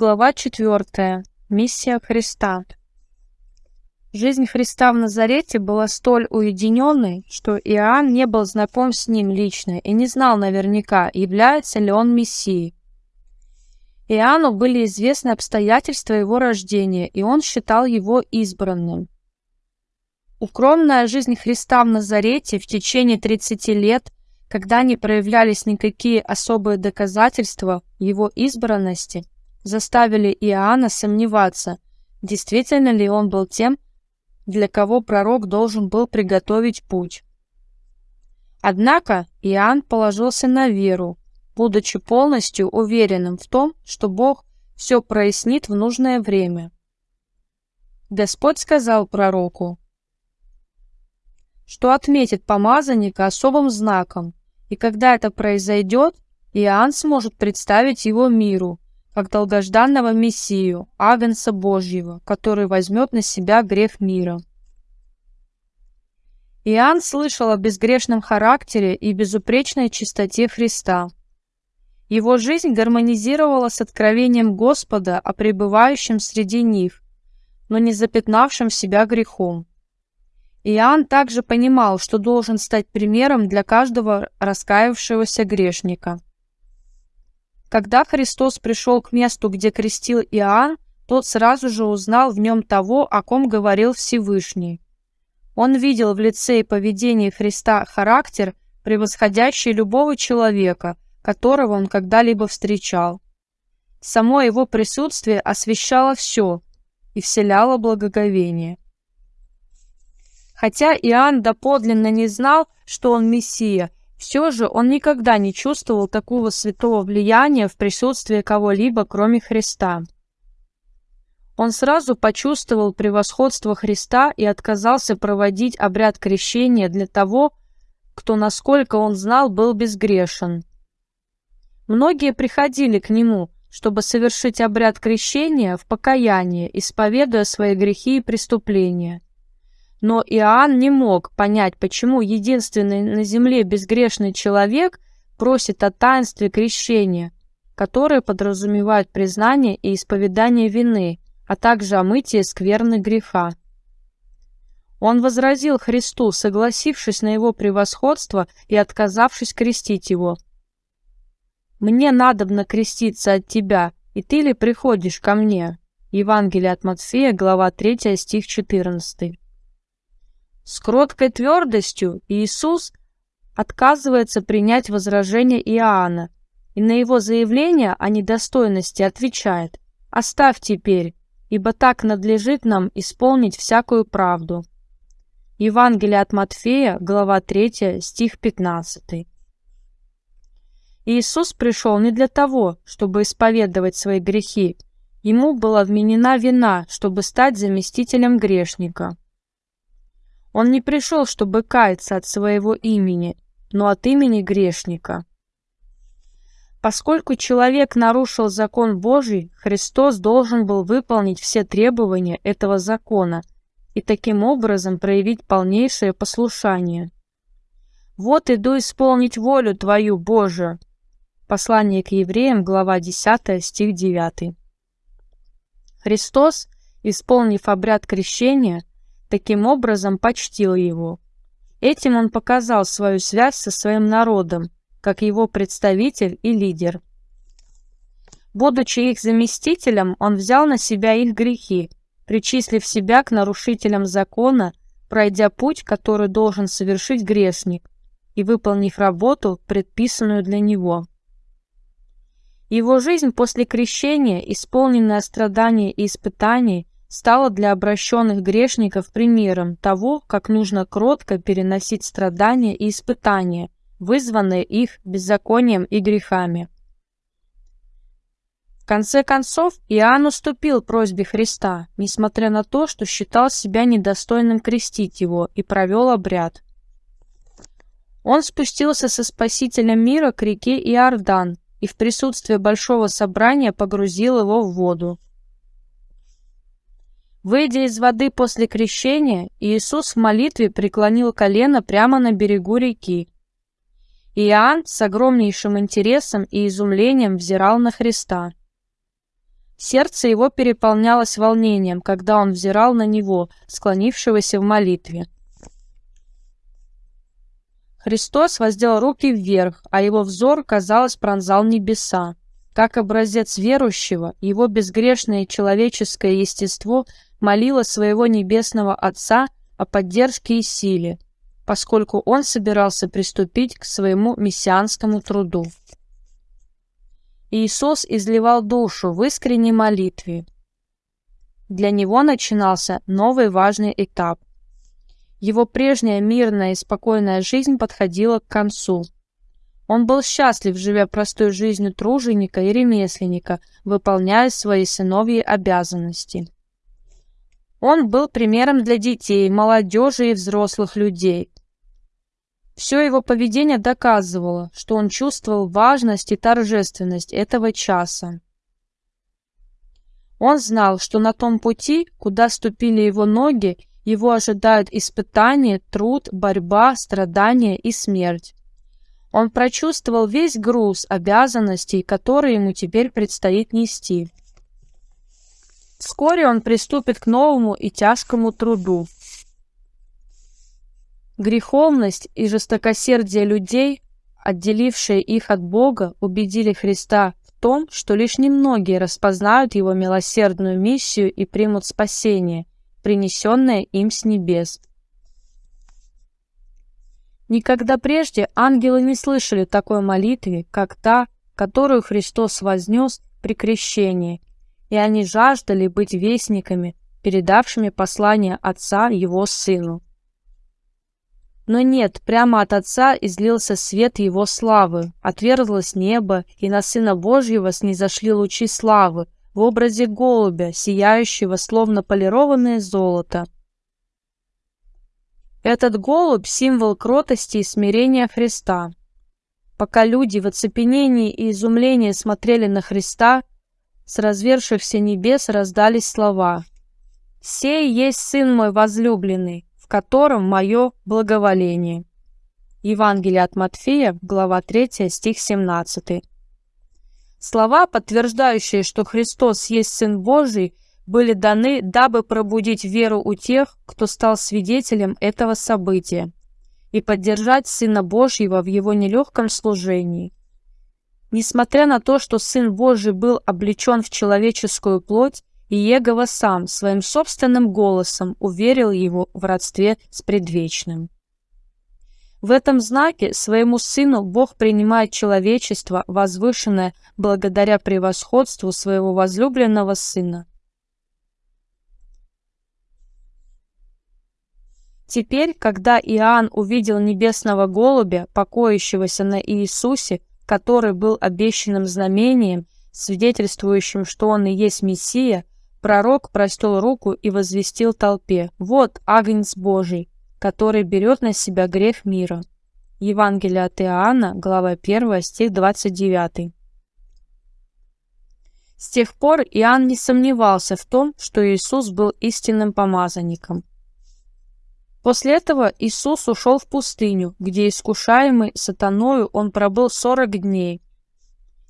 Глава 4. Миссия Христа. Жизнь Христа в Назарете была столь уединенной, что Иоанн не был знаком с ним лично и не знал наверняка, является ли он Мессией. Иоанну были известны обстоятельства его рождения, и он считал его избранным. Укромная жизнь Христа в Назарете в течение 30 лет, когда не проявлялись никакие особые доказательства его избранности – заставили Иоанна сомневаться, действительно ли он был тем, для кого пророк должен был приготовить путь. Однако Иоанн положился на веру, будучи полностью уверенным в том, что Бог все прояснит в нужное время. Господь сказал пророку, что отметит помазанника особым знаком, и когда это произойдет, Иоанн сможет представить его миру, как долгожданного Мессию, Агнца Божьего, который возьмет на себя грех мира. Иоанн слышал о безгрешном характере и безупречной чистоте Христа. Его жизнь гармонизировала с откровением Господа о пребывающем среди них, но не запятнавшем себя грехом. Иоанн также понимал, что должен стать примером для каждого раскаявшегося грешника. Когда Христос пришел к месту, где крестил Иоанн, тот сразу же узнал в нем того, о ком говорил Всевышний. Он видел в лице и поведении Христа характер, превосходящий любого человека, которого он когда-либо встречал. Само его присутствие освещало все и вселяло благоговение. Хотя Иоанн доподлинно не знал, что он Мессия, все же он никогда не чувствовал такого святого влияния в присутствии кого-либо, кроме Христа. Он сразу почувствовал превосходство Христа и отказался проводить обряд крещения для того, кто, насколько он знал, был безгрешен. Многие приходили к нему, чтобы совершить обряд крещения в покаянии, исповедуя свои грехи и преступления – но Иоанн не мог понять, почему единственный на земле безгрешный человек просит о таинстве крещения, которое подразумевает признание и исповедание вины, а также о мытии скверны греха. Он возразил Христу, согласившись на его превосходство и отказавшись крестить его. «Мне надобно креститься от тебя, и ты ли приходишь ко мне?» Евангелие от Матфея, глава 3, стих 14. С кроткой твердостью Иисус отказывается принять возражение Иоанна и на его заявление о недостойности отвечает «Оставь теперь, ибо так надлежит нам исполнить всякую правду». Евангелие от Матфея, глава 3, стих 15. Иисус пришел не для того, чтобы исповедовать свои грехи. Ему была вменена вина, чтобы стать заместителем грешника. Он не пришел, чтобы каяться от своего имени, но от имени грешника. Поскольку человек нарушил закон Божий, Христос должен был выполнить все требования этого закона и таким образом проявить полнейшее послушание. «Вот иду исполнить волю Твою, Божию». Послание к евреям, глава 10, стих 9. Христос, исполнив обряд крещения, таким образом почтил его. Этим он показал свою связь со своим народом, как его представитель и лидер. Будучи их заместителем, он взял на себя их грехи, причислив себя к нарушителям закона, пройдя путь, который должен совершить грешник, и выполнив работу, предписанную для него. Его жизнь после крещения, исполненная страданий и испытаний, стало для обращенных грешников примером того, как нужно кротко переносить страдания и испытания, вызванные их беззаконием и грехами. В конце концов, Иоанн уступил просьбе Христа, несмотря на то, что считал себя недостойным крестить его, и провел обряд. Он спустился со Спасителем мира к реке Иордан и в присутствии большого собрания погрузил его в воду. Выйдя из воды после крещения, Иисус в молитве преклонил колено прямо на берегу реки. Иоанн с огромнейшим интересом и изумлением взирал на Христа. Сердце его переполнялось волнением, когда он взирал на него, склонившегося в молитве. Христос воздел руки вверх, а его взор, казалось, пронзал небеса. Как образец верующего, его безгрешное человеческое естество молило своего небесного Отца о поддержке и силе, поскольку он собирался приступить к своему мессианскому труду. Иисус изливал душу в искренней молитве. Для него начинался новый важный этап. Его прежняя мирная и спокойная жизнь подходила к концу. Он был счастлив, живя простой жизнью труженика и ремесленника, выполняя свои сыновьи обязанности. Он был примером для детей, молодежи и взрослых людей. Все его поведение доказывало, что он чувствовал важность и торжественность этого часа. Он знал, что на том пути, куда ступили его ноги, его ожидают испытания, труд, борьба, страдания и смерть. Он прочувствовал весь груз обязанностей, которые ему теперь предстоит нести. Вскоре он приступит к новому и тяжкому труду. Греховность и жестокосердие людей, отделившие их от Бога, убедили Христа в том, что лишь немногие распознают его милосердную миссию и примут спасение, принесенное им с небес. Никогда прежде ангелы не слышали такой молитвы, как та, которую Христос вознес при крещении, и они жаждали быть вестниками, передавшими послание Отца Его Сыну. Но нет, прямо от Отца излился свет Его славы, отверзлось небо, и на Сына Божьего снизошли лучи славы в образе голубя, сияющего словно полированное золото. Этот голубь – символ кротости и смирения Христа. Пока люди в оцепенении и изумлении смотрели на Христа, с развершихся небес раздались слова «Сей есть Сын мой возлюбленный, в котором мое благоволение». Евангелие от Матфея, глава 3, стих 17. Слова, подтверждающие, что Христос есть Сын Божий – были даны, дабы пробудить веру у тех, кто стал свидетелем этого события, и поддержать Сына Божьего в его нелегком служении. Несмотря на то, что Сын Божий был облечен в человеческую плоть, Иегова сам своим собственным голосом уверил его в родстве с предвечным. В этом знаке своему Сыну Бог принимает человечество, возвышенное благодаря превосходству своего возлюбленного Сына. Теперь, когда Иоанн увидел небесного голубя, покоящегося на Иисусе, который был обещанным знамением, свидетельствующим, что он и есть Мессия, пророк простел руку и возвестил толпе «Вот Агнец Божий, который берет на себя грех мира». Евангелие от Иоанна, глава 1, стих 29. С тех пор Иоанн не сомневался в том, что Иисус был истинным помазанником. После этого Иисус ушел в пустыню, где искушаемый сатаною он пробыл сорок дней.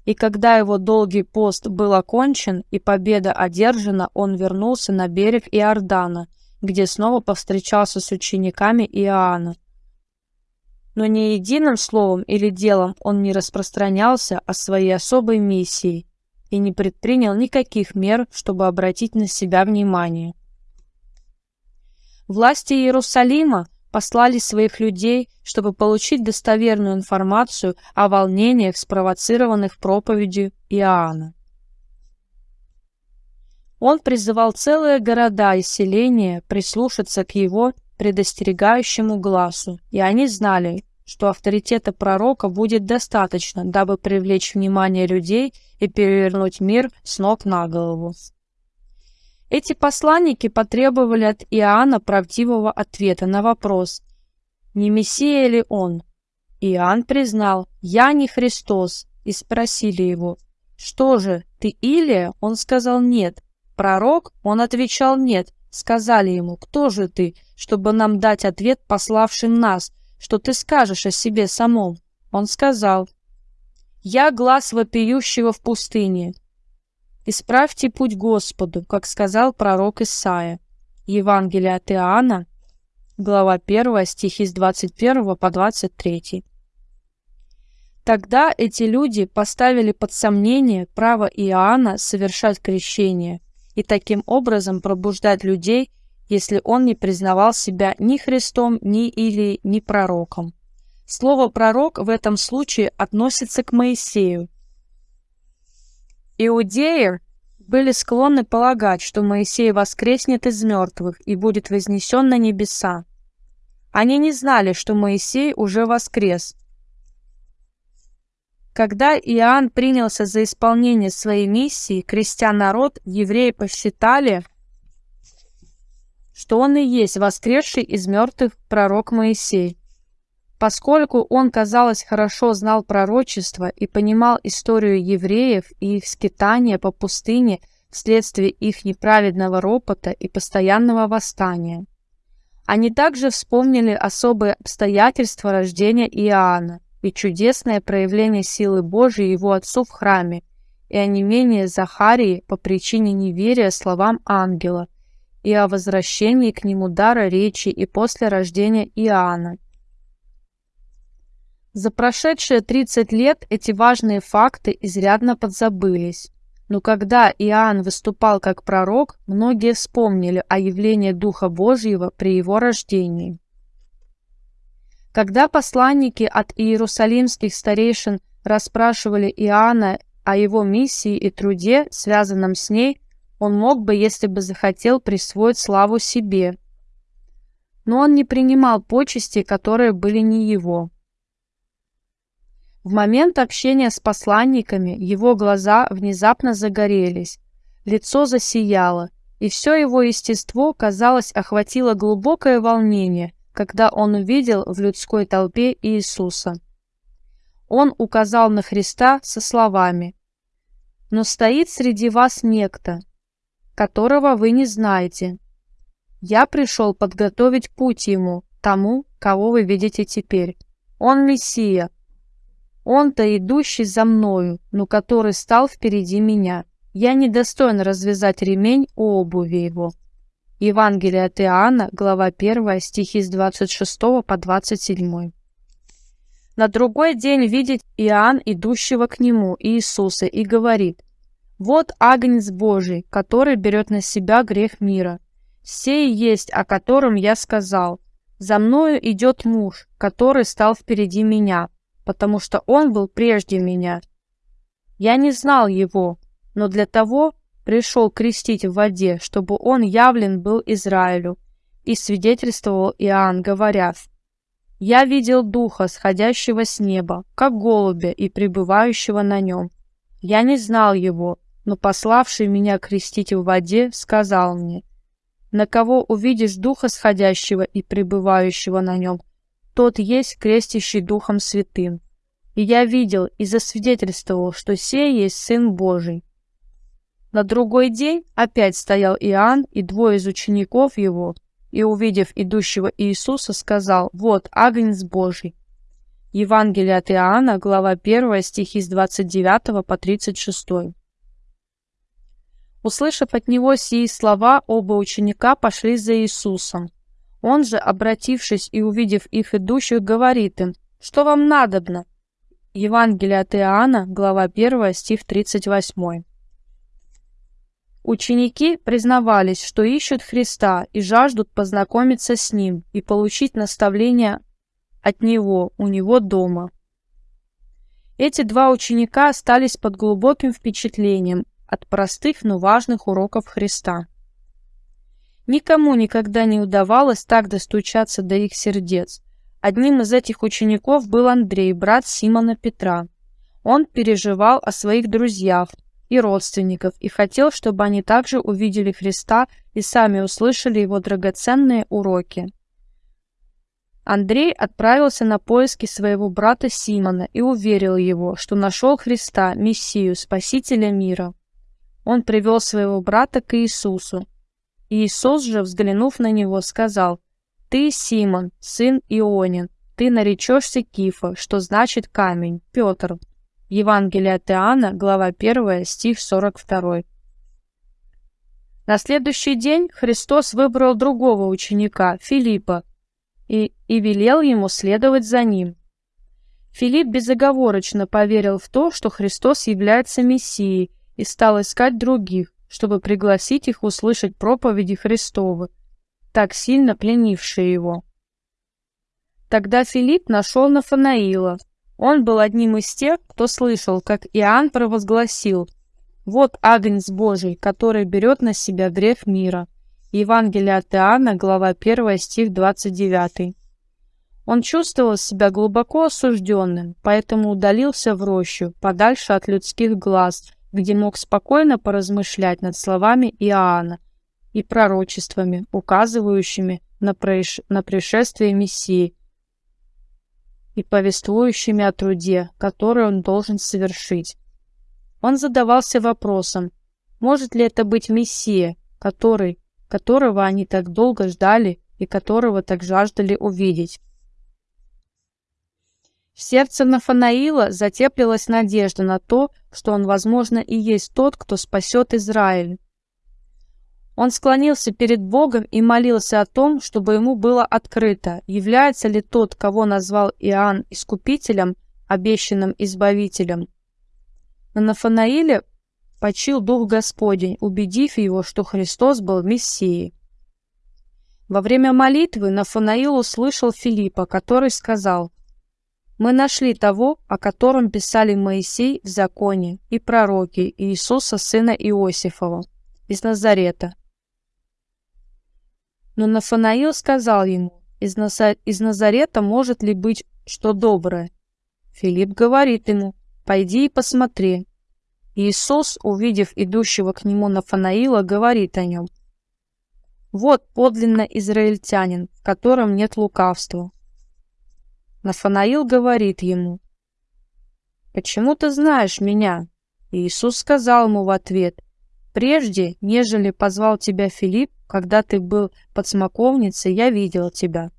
И когда его долгий пост был окончен и победа одержана, он вернулся на берег Иордана, где снова повстречался с учениками Иоанна. Но ни единым словом или делом он не распространялся о своей особой миссии и не предпринял никаких мер, чтобы обратить на себя внимание. Власти Иерусалима послали своих людей, чтобы получить достоверную информацию о волнениях, спровоцированных проповедью Иоанна. Он призывал целые города и селения прислушаться к его предостерегающему глазу, и они знали, что авторитета пророка будет достаточно, дабы привлечь внимание людей и перевернуть мир с ног на голову. Эти посланники потребовали от Иоанна правдивого ответа на вопрос, не Мессия ли он. Иоанн признал, «Я не Христос», и спросили его, «Что же, ты Илия?» Он сказал, «Нет». Пророк? Он отвечал, «Нет». Сказали ему, «Кто же ты, чтобы нам дать ответ пославшим нас? Что ты скажешь о себе самом?» Он сказал, «Я глаз вопиющего в пустыне, «Исправьте путь Господу», как сказал пророк Исаия. Евангелие от Иоанна, глава 1, стихи с 21 по 23. Тогда эти люди поставили под сомнение право Иоанна совершать крещение и таким образом пробуждать людей, если он не признавал себя ни Христом, ни или ни пророком. Слово «пророк» в этом случае относится к Моисею. Иудеи были склонны полагать, что Моисей воскреснет из мертвых и будет вознесен на небеса. Они не знали, что Моисей уже воскрес – когда Иоанн принялся за исполнение своей миссии, крестя народ, евреи посчитали, что он и есть воскресший из мертвых пророк Моисей. Поскольку он, казалось, хорошо знал пророчество и понимал историю евреев и их скитания по пустыне вследствие их неправедного ропота и постоянного восстания. Они также вспомнили особые обстоятельства рождения Иоанна – и чудесное проявление силы Божией его отцу в храме, и онемение Захарии по причине неверия словам ангела, и о возвращении к нему дара речи и после рождения Иоанна. За прошедшие 30 лет эти важные факты изрядно подзабылись. Но когда Иоанн выступал как пророк, многие вспомнили о явлении Духа Божьего при его рождении. Когда посланники от иерусалимских старейшин расспрашивали Иоанна о его миссии и труде, связанном с ней, он мог бы, если бы захотел, присвоить славу себе. Но он не принимал почести, которые были не его. В момент общения с посланниками его глаза внезапно загорелись, лицо засияло, и все его естество, казалось, охватило глубокое волнение – когда он увидел в людской толпе Иисуса. Он указал на Христа со словами «Но стоит среди вас некто, которого вы не знаете. Я пришел подготовить путь ему, тому, кого вы видите теперь. Он Мессия. Он-то идущий за мною, но который стал впереди меня. Я недостоин развязать ремень у обуви его». Евангелие от Иоанна, глава 1, стихи с 26 по 27. На другой день видит Иоанн идущего к нему, Иисуса, и говорит, «Вот Агнец Божий, который берет на себя грех мира. Сей есть, о котором я сказал. За мною идет муж, который стал впереди меня, потому что он был прежде меня. Я не знал его, но для того, пришел крестить в воде, чтобы он явлен был Израилю. И свидетельствовал Иоанн, говоря, «Я видел Духа, сходящего с неба, как голубя и пребывающего на нем. Я не знал его, но пославший меня крестить в воде, сказал мне, «На кого увидишь Духа сходящего и пребывающего на нем, тот есть крестящий Духом Святым. И я видел и засвидетельствовал, что сей есть Сын Божий. На другой день опять стоял Иоанн и двое из учеников его, и, увидев идущего Иисуса, сказал, «Вот, Агнец Божий». Евангелие от Иоанна, глава 1, стихи с 29 по 36. Услышав от него сии слова, оба ученика пошли за Иисусом. Он же, обратившись и увидев их идущих, говорит им, «Что вам надобно?» Евангелие от Иоанна, глава 1, стих 38. Ученики признавались, что ищут Христа и жаждут познакомиться с Ним и получить наставление от Него, у Него дома. Эти два ученика остались под глубоким впечатлением от простых, но важных уроков Христа. Никому никогда не удавалось так достучаться до их сердец. Одним из этих учеников был Андрей, брат Симона Петра. Он переживал о своих друзьях, и родственников и хотел, чтобы они также увидели Христа и сами услышали его драгоценные уроки. Андрей отправился на поиски своего брата Симона и уверил его, что нашел Христа, Мессию, Спасителя мира. Он привел своего брата к Иисусу. Иисус же, взглянув на него, сказал, «Ты, Симон, сын Ионин, ты наречешься Кифа, что значит камень, Петр, Евангелие от Иоанна, глава 1, стих 42. На следующий день Христос выбрал другого ученика, Филиппа, и, и велел ему следовать за ним. Филипп безоговорочно поверил в то, что Христос является Мессией, и стал искать других, чтобы пригласить их услышать проповеди Христовы, так сильно пленившие его. Тогда Филипп нашел Нафанаила. Он был одним из тех, кто слышал, как Иоанн провозгласил «Вот Агнец Божий, который берет на себя грех мира». Евангелие от Иоанна, глава 1, стих 29. Он чувствовал себя глубоко осужденным, поэтому удалился в рощу, подальше от людских глаз, где мог спокойно поразмышлять над словами Иоанна и пророчествами, указывающими на, проиш... на пришествие Мессии и повествующими о труде, который он должен совершить. Он задавался вопросом, может ли это быть Мессия, который, которого они так долго ждали и которого так жаждали увидеть. В сердце Нафанаила затеплилась надежда на то, что он, возможно, и есть тот, кто спасет Израиль. Он склонился перед Богом и молился о том, чтобы ему было открыто, является ли тот, кого назвал Иоанн Искупителем, обещанным Избавителем. На Нафанаиле почил Дух Господень, убедив его, что Христос был Мессией. Во время молитвы Нафанаил услышал Филиппа, который сказал – мы нашли того, о котором писали Моисей в законе и пророки Иисуса сына Иосифова из Назарета. Но Нафанаил сказал ему, из, Наза... из Назарета может ли быть что доброе? Филипп говорит ему, пойди и посмотри. Иисус, увидев идущего к нему Нафанаила, говорит о нем. Вот подлинно израильтянин, в котором нет лукавства. Нафанаил говорит ему, «Почему ты знаешь меня?» Иисус сказал ему в ответ, «Прежде, нежели позвал тебя Филипп, когда ты был под смоковницей, я видел тебя».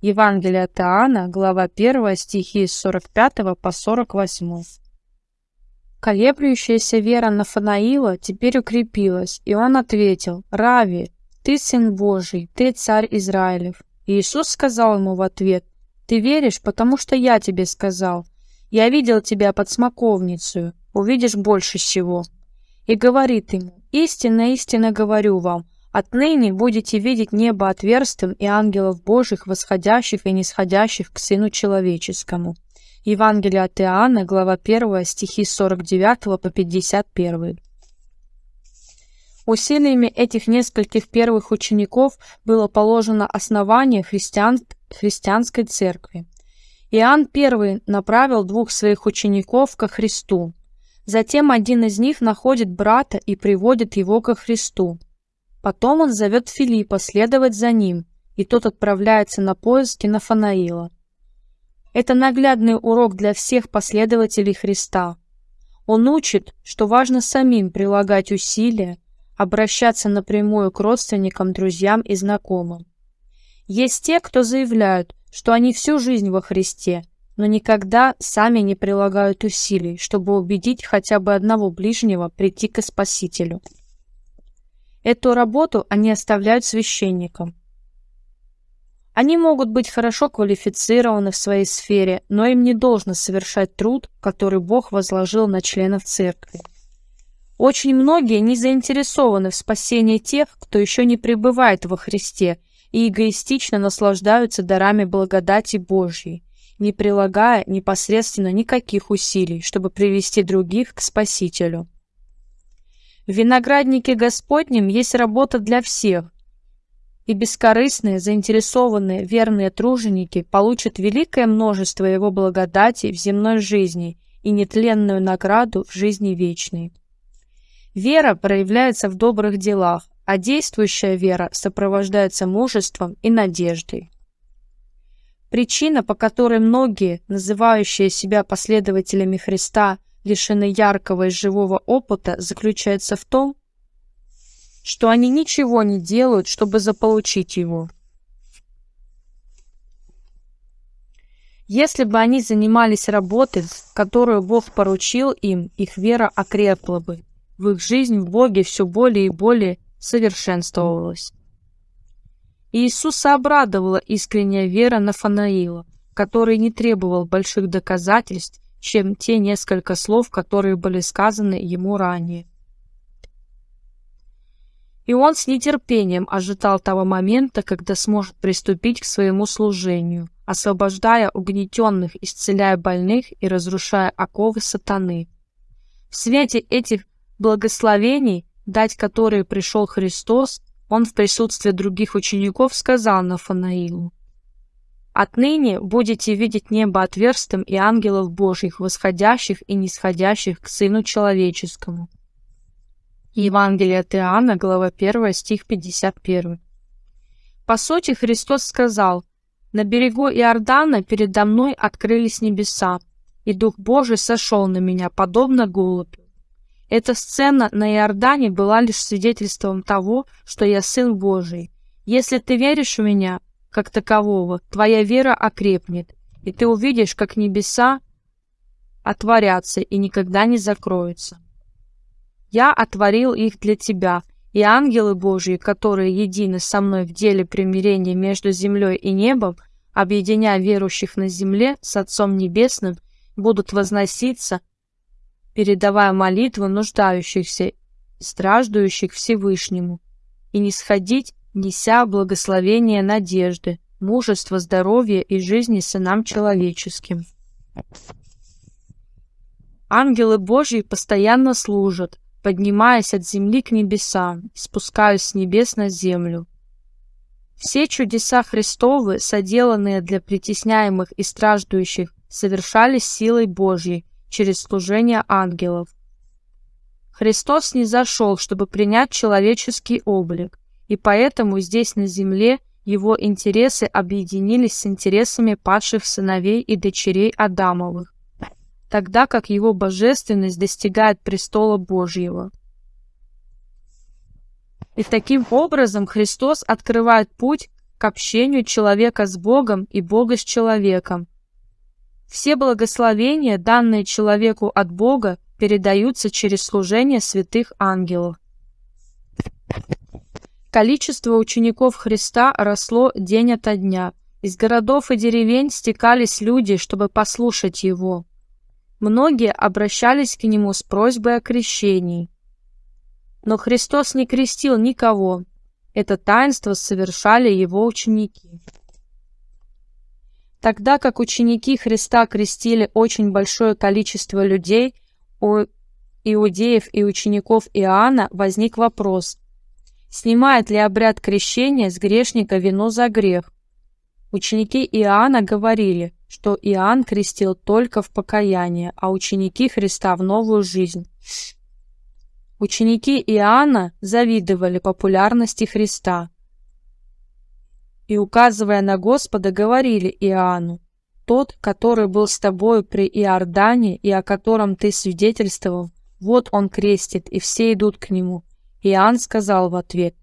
Евангелие от Иоанна, глава 1, стихи с 45 по 48. Колеблющаяся вера Нафанаила теперь укрепилась, и он ответил, «Рави, ты сын Божий, ты царь Израилев». Иисус сказал ему в ответ, ты веришь, потому что я тебе сказал. Я видел тебя под смоковницей, увидишь больше всего. И говорит ему, истинно, истинно говорю вам, отныне будете видеть небо отверстым и ангелов Божьих, восходящих и нисходящих к Сыну Человеческому. Евангелие от Иоанна, глава 1, стихи 49 по 51. Усилиями этих нескольких первых учеников было положено основание христиан, христианской церкви. Иоанн I направил двух своих учеников ко Христу. Затем один из них находит брата и приводит его ко Христу. Потом он зовет Филиппа следовать за ним, и тот отправляется на поиски Нафанаила. Это наглядный урок для всех последователей Христа. Он учит, что важно самим прилагать усилия, обращаться напрямую к родственникам, друзьям и знакомым. Есть те, кто заявляют, что они всю жизнь во Христе, но никогда сами не прилагают усилий, чтобы убедить хотя бы одного ближнего прийти к Спасителю. Эту работу они оставляют священникам. Они могут быть хорошо квалифицированы в своей сфере, но им не должно совершать труд, который Бог возложил на членов церкви. Очень многие не заинтересованы в спасении тех, кто еще не пребывает во Христе и эгоистично наслаждаются дарами благодати Божьей, не прилагая непосредственно никаких усилий, чтобы привести других к Спасителю. В винограднике Господнем есть работа для всех, и бескорыстные, заинтересованные, верные труженики получат великое множество Его благодати в земной жизни и нетленную награду в жизни вечной. Вера проявляется в добрых делах, а действующая вера сопровождается мужеством и надеждой. Причина, по которой многие, называющие себя последователями Христа, лишены яркого и живого опыта, заключается в том, что они ничего не делают, чтобы заполучить его. Если бы они занимались работой, которую Бог поручил им, их вера окрепла бы в их жизнь в Боге все более и более совершенствовалось. Иисуса обрадовала искренняя вера Нафанаила, который не требовал больших доказательств, чем те несколько слов, которые были сказаны ему ранее. И он с нетерпением ожидал того момента, когда сможет приступить к своему служению, освобождая угнетенных, исцеляя больных и разрушая оковы сатаны. В свете этих благословений, дать которые пришел Христос, он в присутствии других учеников сказал Нафанаилу, «Отныне будете видеть небо отверстым и ангелов Божьих, восходящих и нисходящих к Сыну Человеческому». Евангелие от Иоанна, глава 1, стих 51. По сути, Христос сказал, «На берегу Иордана передо мной открылись небеса, и Дух Божий сошел на меня, подобно голубю. Эта сцена на Иордане была лишь свидетельством того, что я Сын Божий. Если ты веришь в меня, как такового, твоя вера окрепнет, и ты увидишь, как небеса отворятся и никогда не закроются. Я отворил их для тебя, и ангелы Божьи, которые едины со мной в деле примирения между землей и небом, объединяя верующих на земле с Отцом Небесным, будут возноситься, передавая молитвы нуждающихся и страждущих Всевышнему, и не сходить, неся благословение надежды, мужество, здоровье и жизни сынам человеческим. Ангелы Божьи постоянно служат, поднимаясь от земли к небесам, спускаясь с небес на землю. Все чудеса Христовы, соделанные для притесняемых и страждущих, совершались силой Божьей через служение ангелов. Христос не зашел, чтобы принять человеческий облик, и поэтому здесь на земле его интересы объединились с интересами падших сыновей и дочерей Адамовых тогда как его божественность достигает престола Божьего. И таким образом Христос открывает путь к общению человека с Богом и Бога с человеком. Все благословения, данные человеку от Бога, передаются через служение святых ангелов. Количество учеников Христа росло день ото дня. Из городов и деревень стекались люди, чтобы послушать Его. Многие обращались к нему с просьбой о крещении. Но Христос не крестил никого. Это таинство совершали его ученики. Тогда как ученики Христа крестили очень большое количество людей, у иудеев и учеников Иоанна возник вопрос, снимает ли обряд крещения с грешника вину за грех. Ученики Иоанна говорили, что Иоанн крестил только в покаяние, а ученики Христа в новую жизнь. Ученики Иоанна завидовали популярности Христа и, указывая на Господа, говорили Иоанну, «Тот, который был с тобою при Иордане и о котором ты свидетельствовал, вот он крестит, и все идут к нему». Иоанн сказал в ответ,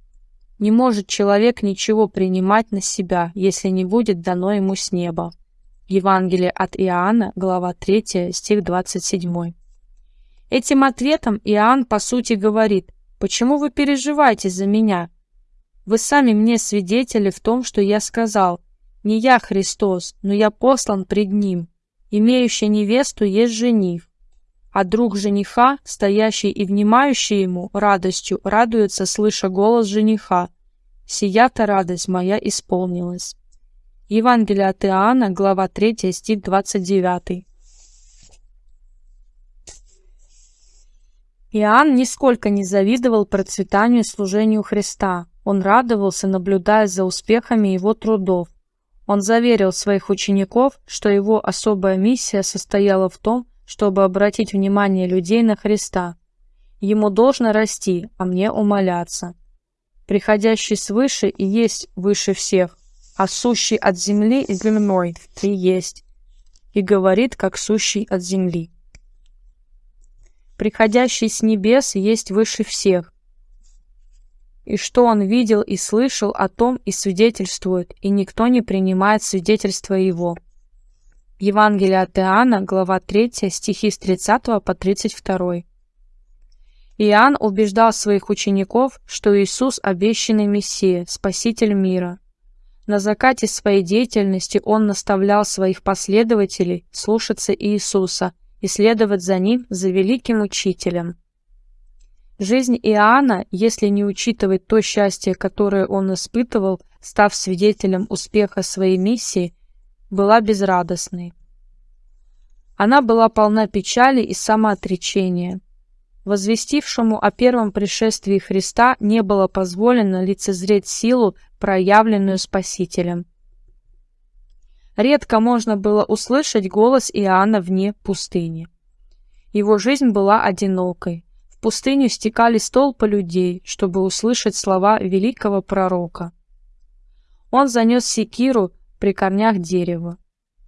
«Не может человек ничего принимать на себя, если не будет дано ему с неба». Евангелие от Иоанна, глава 3, стих 27. Этим ответом Иоанн по сути говорит, «Почему вы переживаете за меня? Вы сами мне свидетели в том, что я сказал, не я Христос, но я послан пред Ним. Имеющий невесту есть жених, а друг жениха, стоящий и внимающий ему радостью, радуется, слыша голос жениха. Сия-то радость моя исполнилась. Евангелие от Иоанна, глава 3, стих 29. Иоанн нисколько не завидовал процветанию служению Христа. Он радовался, наблюдая за успехами его трудов. Он заверил своих учеников, что его особая миссия состояла в том, чтобы обратить внимание людей на Христа. Ему должно расти, а мне умоляться. Приходящий свыше и есть выше всех а сущий от земли земной и есть, и говорит, как сущий от земли. Приходящий с небес есть выше всех, и что он видел и слышал о том и свидетельствует, и никто не принимает свидетельства его. Евангелие от Иоанна, глава 3, стихи с 30 по 32. Иоанн убеждал своих учеников, что Иисус – обещанный Мессия, Спаситель мира. На закате своей деятельности он наставлял своих последователей слушаться Иисуса и следовать за ним, за великим учителем. Жизнь Иоанна, если не учитывать то счастье, которое он испытывал, став свидетелем успеха своей миссии, была безрадостной. Она была полна печали и самоотречения. Возвестившему о первом пришествии Христа не было позволено лицезреть силу, проявленную Спасителем. Редко можно было услышать голос Иоанна вне пустыни. Его жизнь была одинокой. Пустыню стекались толпы людей, чтобы услышать слова великого пророка. Он занес секиру при корнях дерева.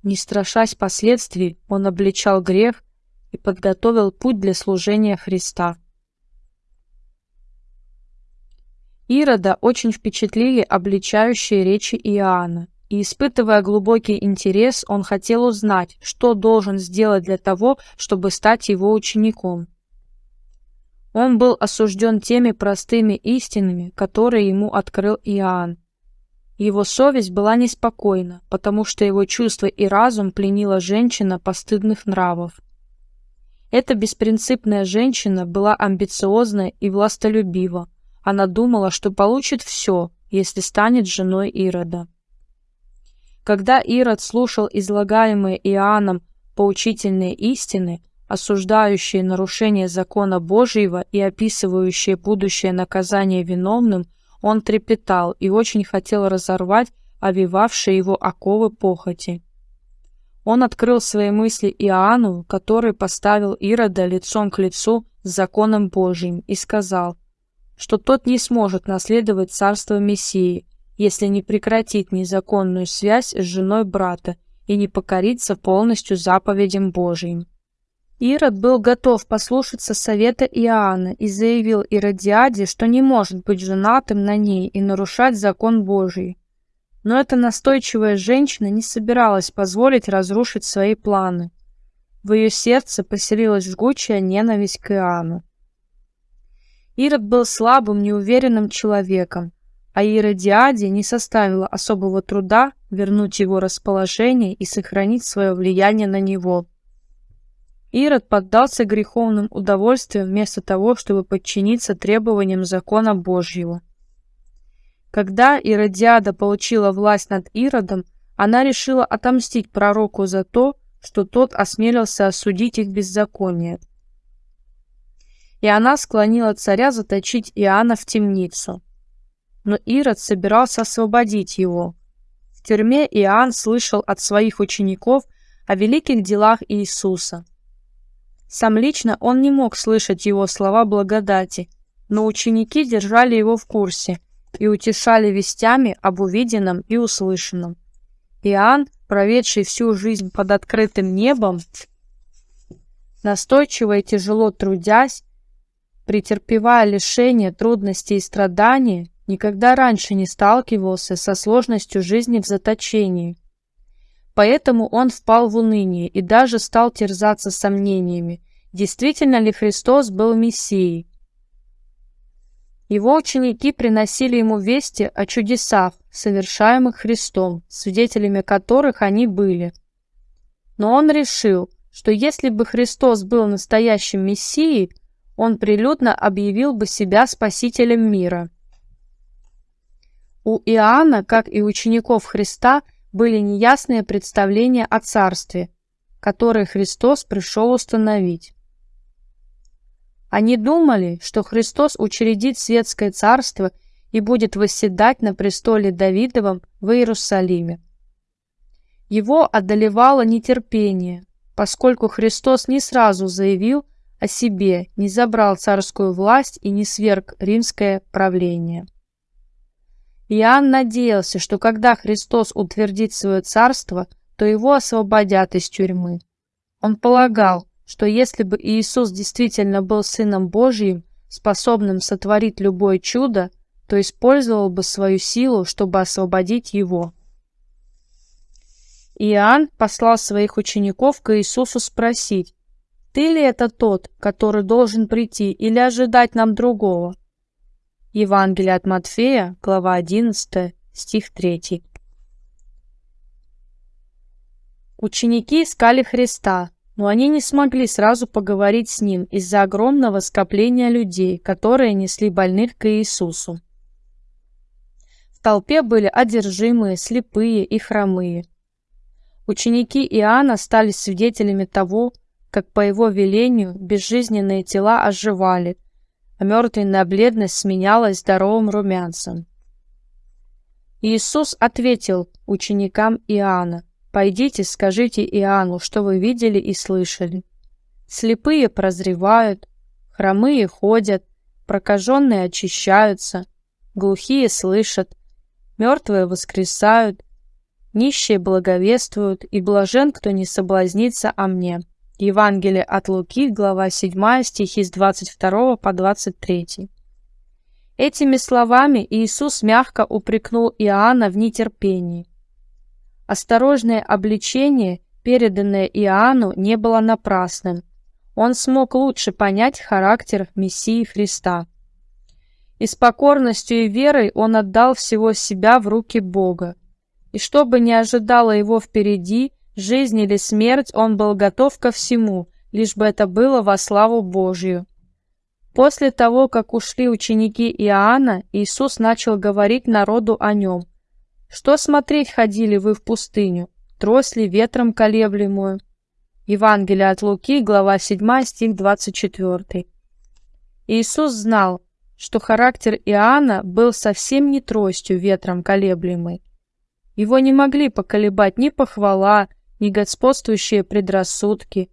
Не страшась последствий, он обличал грех и подготовил путь для служения Христа. Ирода очень впечатлили обличающие речи Иоанна, и, испытывая глубокий интерес, он хотел узнать, что должен сделать для того, чтобы стать его учеником. Он был осужден теми простыми истинами, которые ему открыл Иоанн. Его совесть была неспокойна, потому что его чувства и разум пленила женщина постыдных нравов. Эта беспринципная женщина была амбициозна и властолюбива. Она думала, что получит все, если станет женой Ирода. Когда Ирод слушал излагаемые Иоанном поучительные истины, осуждающие нарушение закона Божьего и описывающие будущее наказание виновным, он трепетал и очень хотел разорвать овивавшие его оковы похоти. Он открыл свои мысли Иоанну, который поставил Ирода лицом к лицу с законом Божьим, и сказал, что тот не сможет наследовать царство Мессии, если не прекратит незаконную связь с женой брата и не покорится полностью заповедям Божьим. Ирод был готов послушаться совета Иоанна и заявил Иродиаде, что не может быть женатым на ней и нарушать закон Божий. Но эта настойчивая женщина не собиралась позволить разрушить свои планы. В ее сердце поселилась жгучая ненависть к Иоанну. Ирод был слабым, неуверенным человеком, а Иродиаде не составило особого труда вернуть его расположение и сохранить свое влияние на него. Ирод поддался греховным удовольствиям вместо того, чтобы подчиниться требованиям закона Божьего. Когда Иродиада получила власть над Иродом, она решила отомстить пророку за то, что тот осмелился осудить их беззаконие. И она склонила царя заточить Иоанна в темницу. Но Ирод собирался освободить его. В тюрьме Иоанн слышал от своих учеников о великих делах Иисуса. Сам лично он не мог слышать его слова благодати, но ученики держали его в курсе – и утешали вестями об увиденном и услышанном. Иоанн, проведший всю жизнь под открытым небом, настойчиво и тяжело трудясь, претерпевая лишения, трудности и страдания, никогда раньше не сталкивался со сложностью жизни в заточении. Поэтому он впал в уныние и даже стал терзаться сомнениями, действительно ли Христос был Мессией, его ученики приносили ему вести о чудесах, совершаемых Христом, свидетелями которых они были. Но он решил, что если бы Христос был настоящим Мессией, он прилюдно объявил бы себя Спасителем мира. У Иоанна, как и учеников Христа, были неясные представления о Царстве, которое Христос пришел установить. Они думали, что Христос учредит светское царство и будет восседать на престоле Давидовом в Иерусалиме. Его одолевало нетерпение, поскольку Христос не сразу заявил о себе, не забрал царскую власть и не сверг римское правление. Иоанн надеялся, что когда Христос утвердит свое царство, то его освободят из тюрьмы. Он полагал, что если бы Иисус действительно был Сыном Божьим, способным сотворить любое чудо, то использовал бы свою силу, чтобы освободить его. Иоанн послал своих учеников к Иисусу спросить, Ты ли это тот, который должен прийти, или ожидать нам другого? Евангелие от Матфея, глава 11, стих 3. Ученики искали Христа, но они не смогли сразу поговорить с Ним из-за огромного скопления людей, которые несли больных к Иисусу. В толпе были одержимые, слепые и хромые. Ученики Иоанна стали свидетелями того, как по его велению безжизненные тела оживали, мертвенная бледность сменялась здоровым румянцем. Иисус ответил ученикам Иоанна, Пойдите, скажите Иоанну, что вы видели и слышали. Слепые прозревают, хромые ходят, прокаженные очищаются, глухие слышат, мертвые воскресают, нищие благовествуют, и блажен, кто не соблазнится о мне. Евангелие от Луки, глава 7, стихи с 22 по 23. Этими словами Иисус мягко упрекнул Иоанна в нетерпении. Осторожное обличение, переданное Иоанну, не было напрасным. Он смог лучше понять характер Мессии Христа. И с покорностью и верой он отдал всего себя в руки Бога. И что бы ни ожидало его впереди, жизнь или смерть, он был готов ко всему, лишь бы это было во славу Божью. После того, как ушли ученики Иоанна, Иисус начал говорить народу о нем, что смотреть ходили вы в пустыню? Трось ли ветром колеблемую? Евангелие от Луки, глава 7, стих 24. Иисус знал, что характер Иоанна был совсем не тростью ветром колеблемой. Его не могли поколебать ни похвала, ни господствующие предрассудки.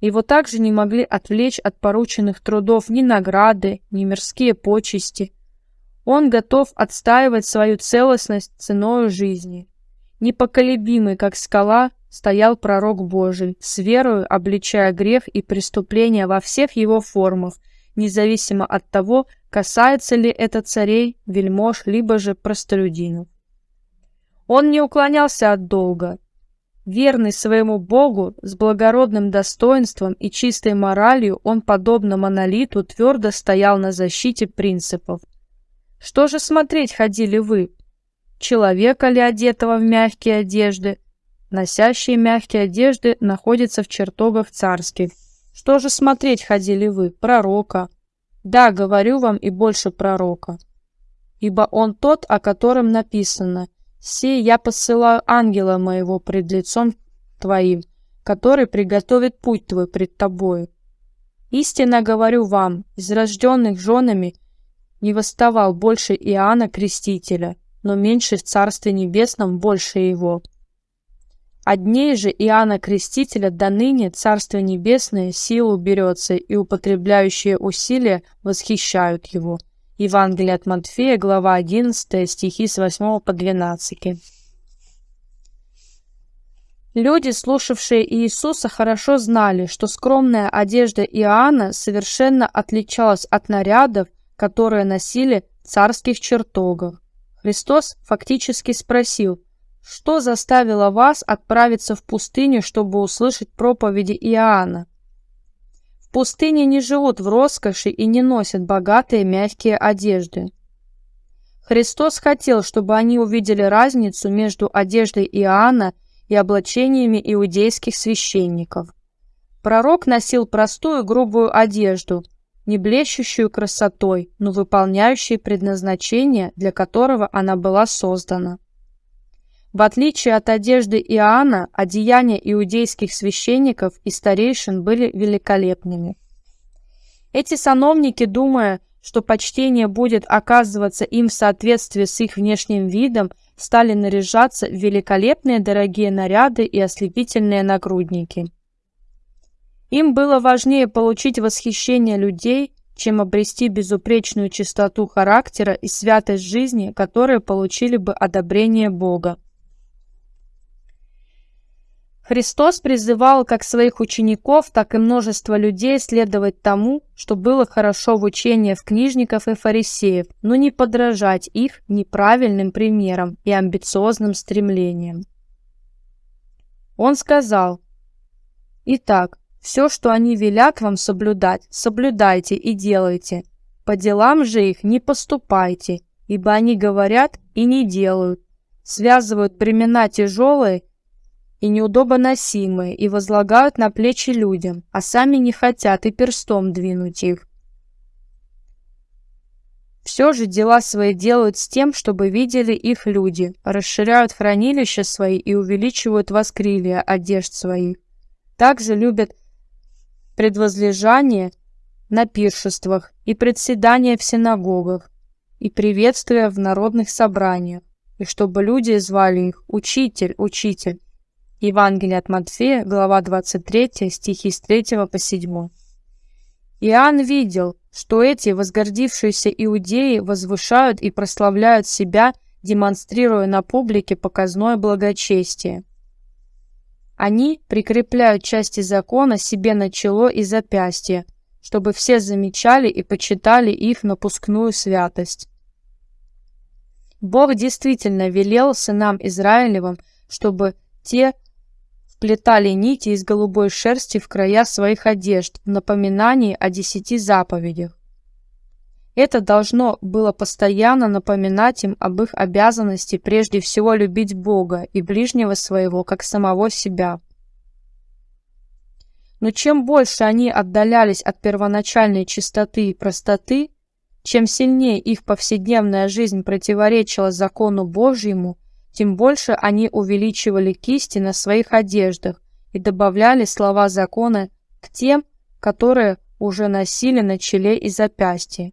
Его также не могли отвлечь от порученных трудов ни награды, ни мирские почести. Он готов отстаивать свою целостность ценою жизни. Непоколебимый, как скала, стоял пророк Божий, с верою обличая грех и преступления во всех его формах, независимо от того, касается ли это царей, вельмож, либо же простолюдинов. Он не уклонялся от долга. Верный своему Богу, с благородным достоинством и чистой моралью, он, подобно монолиту, твердо стоял на защите принципов – что же смотреть ходили вы? Человека ли одетого в мягкие одежды? Носящие мягкие одежды находятся в чертогах царских. Что же смотреть ходили вы? Пророка. Да, говорю вам и больше пророка. Ибо он тот, о котором написано, «Сей я посылаю ангела моего пред лицом твоим, который приготовит путь твой пред тобою. Истинно говорю вам, из рожденных женами – не восставал больше Иоанна Крестителя, но меньше в Царстве Небесном больше его. От же Иоанна Крестителя до ныне Царство Небесное силу берется, и употребляющие усилия восхищают его. Евангелие от Матфея, глава 11, стихи с 8 по 12. Люди, слушавшие Иисуса, хорошо знали, что скромная одежда Иоанна совершенно отличалась от нарядов, которые носили царских чертогах. Христос фактически спросил, что заставило вас отправиться в пустыню, чтобы услышать проповеди Иоанна? Пустыне не живут в роскоши и не носят богатые мягкие одежды. Христос хотел, чтобы они увидели разницу между одеждой Иоанна и облачениями иудейских священников. Пророк носил простую грубую одежду – не блещущую красотой, но выполняющей предназначение, для которого она была создана. В отличие от одежды Иоанна, одеяния иудейских священников и старейшин были великолепными. Эти сановники, думая, что почтение будет оказываться им в соответствии с их внешним видом, стали наряжаться в великолепные дорогие наряды и ослепительные нагрудники. Им было важнее получить восхищение людей, чем обрести безупречную чистоту характера и святость жизни, которые получили бы одобрение Бога. Христос призывал как своих учеников, так и множество людей следовать тому, что было хорошо в учении в книжников и фарисеев, но не подражать их неправильным примерам и амбициозным стремлениям. Он сказал, «Итак, Все, что они велят вам соблюдать, соблюдайте и делайте. По делам же их не поступайте, ибо они говорят и не делают, связывают бремена тяжелые и неудобоносимые и возлагают на плечи людям, а сами не хотят и перстом двинуть их. Все же дела свои делают с тем, чтобы видели их люди, расширяют хранилища свои и увеличивают воскрилия одежд своих. Также любят предвозлежание на пиршествах и председание в синагогах и приветствия в народных собраниях, и чтобы люди звали их «Учитель, Учитель». Евангелие от Матфея, глава 23, стихи с 3 по 7. Иоанн видел, что эти возгордившиеся иудеи возвышают и прославляют себя, демонстрируя на публике показное благочестие. Они прикрепляют части закона себе на чело и запястье, чтобы все замечали и почитали их напускную святость. Бог действительно велел сынам Израилевым, чтобы те вплетали нити из голубой шерсти в края своих одежд в напоминании о десяти заповедях. Это должно было постоянно напоминать им об их обязанности прежде всего любить Бога и ближнего своего, как самого себя. Но чем больше они отдалялись от первоначальной чистоты и простоты, чем сильнее их повседневная жизнь противоречила закону Божьему, тем больше они увеличивали кисти на своих одеждах и добавляли слова закона к тем, которые уже носили на челе и запястье.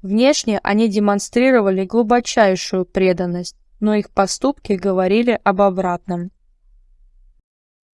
Внешне они демонстрировали глубочайшую преданность, но их поступки говорили об обратном.